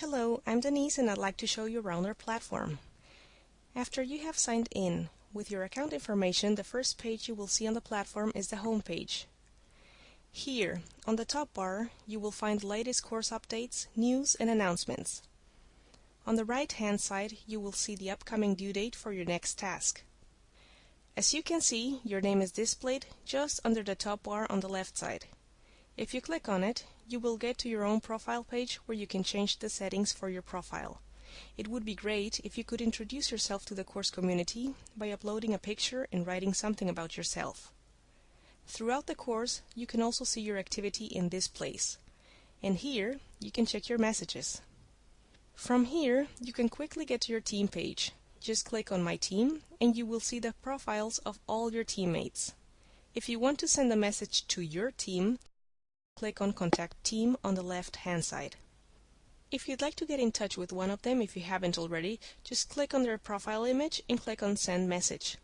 Hello, I'm Denise and I'd like to show you around our platform. After you have signed in with your account information, the first page you will see on the platform is the home page. Here, on the top bar, you will find latest course updates, news, and announcements. On the right-hand side, you will see the upcoming due date for your next task. As you can see, your name is displayed just under the top bar on the left side. If you click on it, you will get to your own profile page where you can change the settings for your profile. It would be great if you could introduce yourself to the course community by uploading a picture and writing something about yourself. Throughout the course, you can also see your activity in this place. And here, you can check your messages. From here, you can quickly get to your team page. Just click on My Team, and you will see the profiles of all your teammates. If you want to send a message to your team, click on Contact Team on the left-hand side. If you'd like to get in touch with one of them if you haven't already, just click on their profile image and click on Send Message.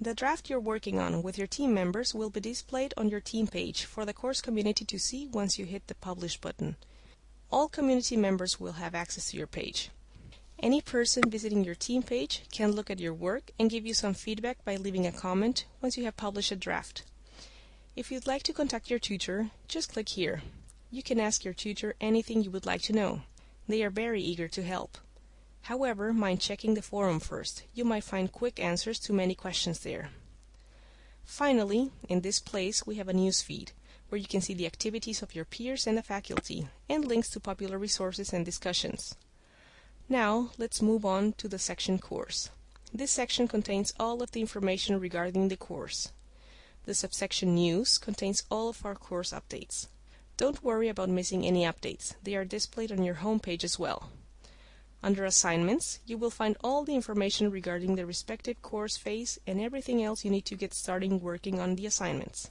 The draft you're working on with your team members will be displayed on your team page for the course community to see once you hit the Publish button. All community members will have access to your page. Any person visiting your team page can look at your work and give you some feedback by leaving a comment once you have published a draft. If you'd like to contact your tutor, just click here. You can ask your tutor anything you would like to know. They are very eager to help. However, mind checking the forum first. You might find quick answers to many questions there. Finally, in this place we have a news feed, where you can see the activities of your peers and the faculty, and links to popular resources and discussions. Now, let's move on to the section Course. This section contains all of the information regarding the course. The subsection News contains all of our course updates. Don't worry about missing any updates. They are displayed on your home page as well. Under Assignments, you will find all the information regarding the respective course phase and everything else you need to get started working on the assignments.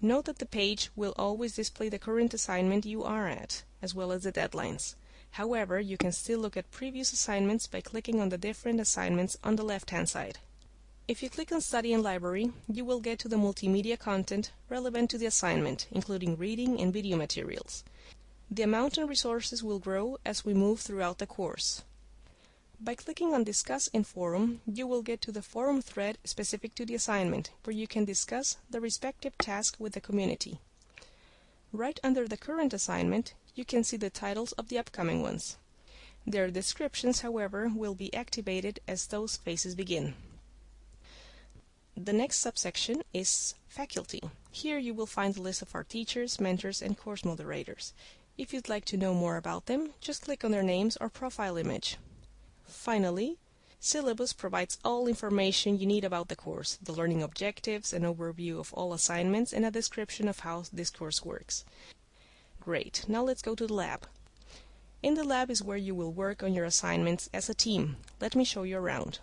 Note that the page will always display the current assignment you are at, as well as the deadlines. However, you can still look at previous assignments by clicking on the different assignments on the left-hand side. If you click on Study and Library, you will get to the multimedia content relevant to the assignment, including reading and video materials. The amount and resources will grow as we move throughout the course. By clicking on Discuss in Forum, you will get to the forum thread specific to the assignment, where you can discuss the respective task with the community. Right under the current assignment, you can see the titles of the upcoming ones. Their descriptions, however, will be activated as those phases begin. The next subsection is Faculty. Here you will find the list of our teachers, mentors, and course moderators. If you'd like to know more about them, just click on their names or profile image. Finally, Syllabus provides all information you need about the course, the learning objectives, an overview of all assignments, and a description of how this course works. Great, now let's go to the lab. In the lab is where you will work on your assignments as a team. Let me show you around.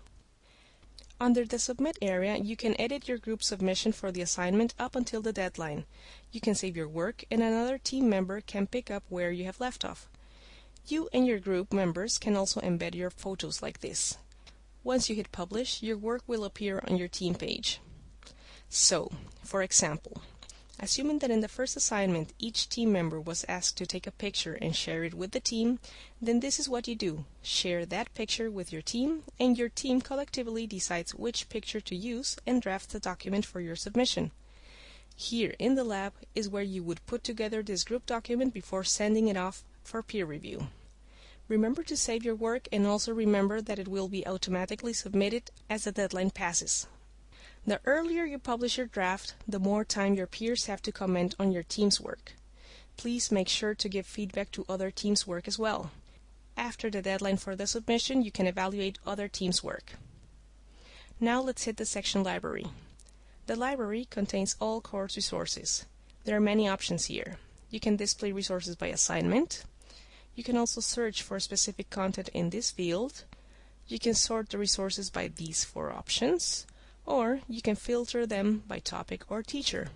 Under the Submit area, you can edit your group submission for the assignment up until the deadline. You can save your work and another team member can pick up where you have left off. You and your group members can also embed your photos like this. Once you hit Publish, your work will appear on your team page. So, for example, Assuming that in the first assignment each team member was asked to take a picture and share it with the team, then this is what you do. Share that picture with your team, and your team collectively decides which picture to use and drafts the document for your submission. Here in the lab is where you would put together this group document before sending it off for peer review. Remember to save your work and also remember that it will be automatically submitted as the deadline passes. The earlier you publish your draft, the more time your peers have to comment on your team's work. Please make sure to give feedback to other teams' work as well. After the deadline for the submission, you can evaluate other teams' work. Now let's hit the section Library. The library contains all course resources. There are many options here. You can display resources by assignment. You can also search for specific content in this field. You can sort the resources by these four options or you can filter them by topic or teacher.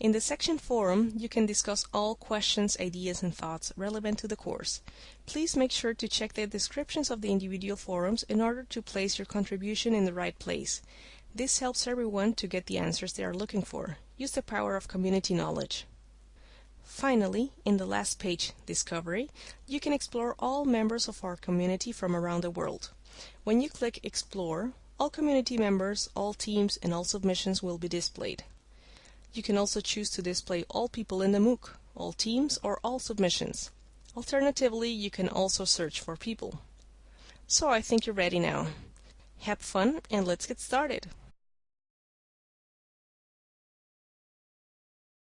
In the section Forum, you can discuss all questions, ideas, and thoughts relevant to the course. Please make sure to check the descriptions of the individual forums in order to place your contribution in the right place. This helps everyone to get the answers they are looking for. Use the power of community knowledge. Finally, in the last page, Discovery, you can explore all members of our community from around the world. When you click Explore, all community members, all teams, and all submissions will be displayed. You can also choose to display all people in the MOOC, all teams, or all submissions. Alternatively, you can also search for people. So I think you're ready now. Have fun and let's get started.